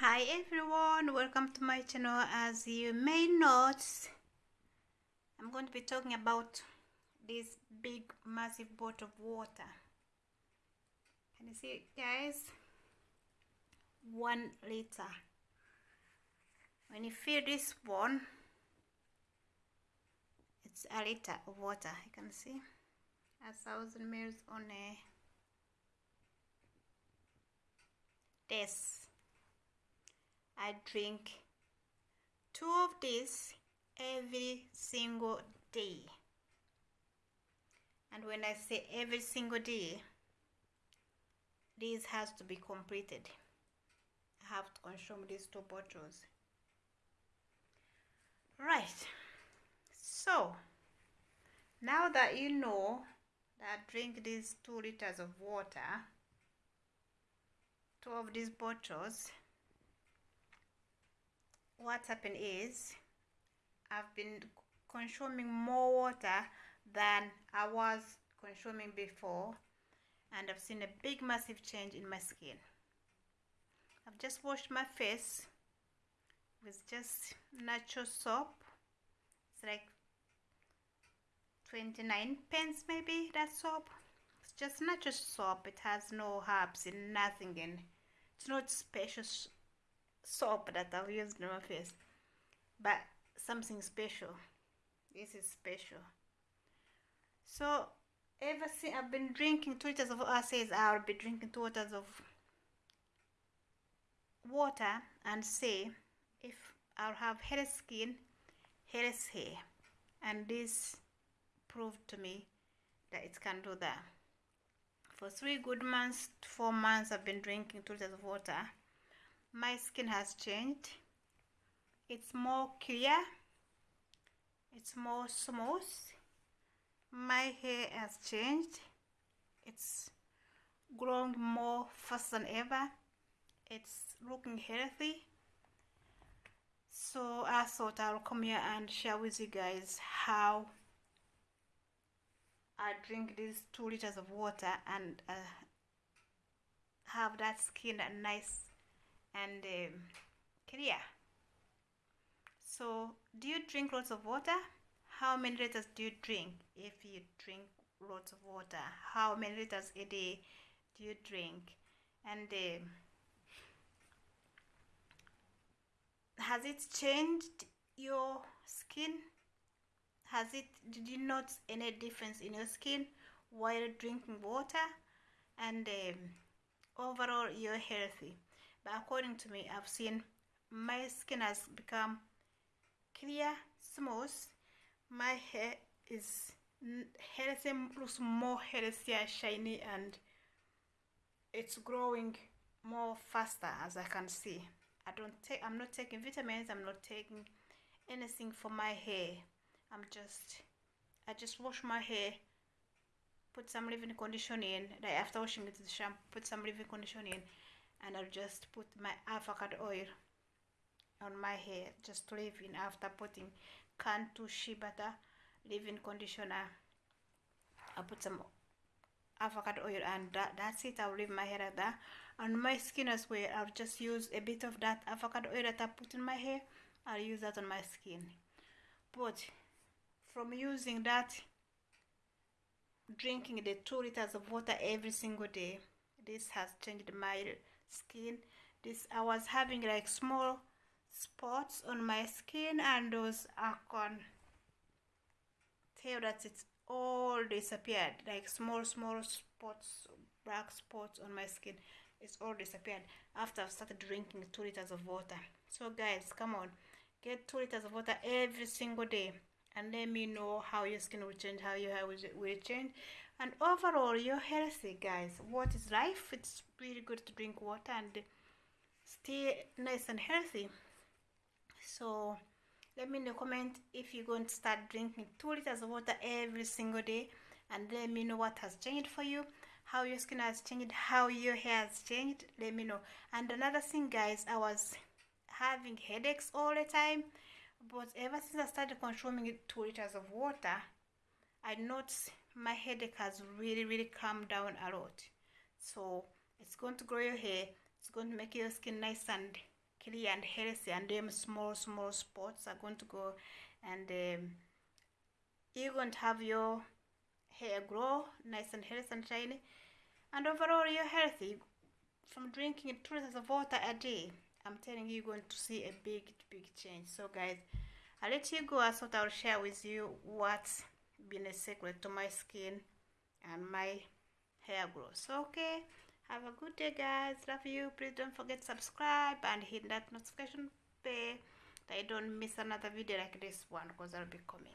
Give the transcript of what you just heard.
hi everyone. Welcome to my channel. As you may notice i'm going to be talking about this big massive bottle of water. Can you see it guys? One liter. When you fill this one it's a liter of water. You can see? A thousand mils on a this I drink two of these every single day. And when I say every single day, this has to be completed. I have to consume these two bottles. Right. So, now that you know that I drink these two liters of water, two of these bottles, what happened is I've been consuming more water than I was consuming before and I've seen a big massive change in my skin. I've just washed my face with just natural soap. It's like 29 pence maybe that soap. It's just natural soap. It has no herbs and nothing in. It's not special soap that I've used on my face but something special. This is special. So ever since I've been drinking two liters of says I'll be drinking two liters of water and see if I'll have healthy skin healthy hair. And this proved to me that it can do that. For three good months four months I've been drinking two liters of water my skin has changed. It's more clear. It's more smooth. My hair has changed. It's growing more fast than ever. It's looking healthy. So I thought I'll come here and share with you guys how I drink these two liters of water and uh, have that skin and nice and um, clear so do you drink lots of water? How many liters do you drink if you drink lots of water? How many liters a day do you drink? And um, has it changed your skin? Has it did you notice any difference in your skin while drinking water? And um, overall you're healthy but according to me i've seen my skin has become clear smooth. My hair is healthy looks more healthier shiny and it's growing more faster as i can see. I don't take i'm not taking vitamins i'm not taking anything for my hair. I'm just i just wash my hair put some leave-in conditioner in like after washing it with the shampoo put some leave-in conditioner in and I'll just put my avocado oil on my hair. Just to leave in after putting Cantu shea butter leave-in conditioner. I'll put some avocado oil and that, that's it. I'll leave my hair like that. On my skin as well I'll just use a bit of that avocado oil that I put in my hair. I'll use that on my skin. But from using that drinking the two liters of water every single day this has changed my skin. This i was having like small spots on my skin and those i can tell that it's all disappeared. Like small small spots black spots on my skin it's all disappeared after i've started drinking two liters of water. So guys come on. Get two liters of water every single day and let me know how your skin will change how your hair will change. And overall you're healthy guys. What is life? It's really good to drink water and stay nice and healthy. So let me know comment if you're going to start drinking two liters of water every single day and let me know what has changed for you how your skin has changed how your hair has changed. Let me know. And another thing guys i was having headaches all the time but ever since i started consuming two liters of water i noticed my headache has really really calmed down a lot. So it's going to grow your hair it's going to make your skin nice and clear and healthy and them small small spots are going to go. And um, you're going to have your hair grow nice and healthy and shiny. And overall you're healthy from drinking two liters of water a day i'm telling you you're going to see a big big change. So guys i'll let you go. I thought i'll share with you what's been a secret to my skin and my hair growth. Okay have a good day guys. Love you. Please don't forget subscribe and hit that notification bell that you don't miss another video like this one because i'll be coming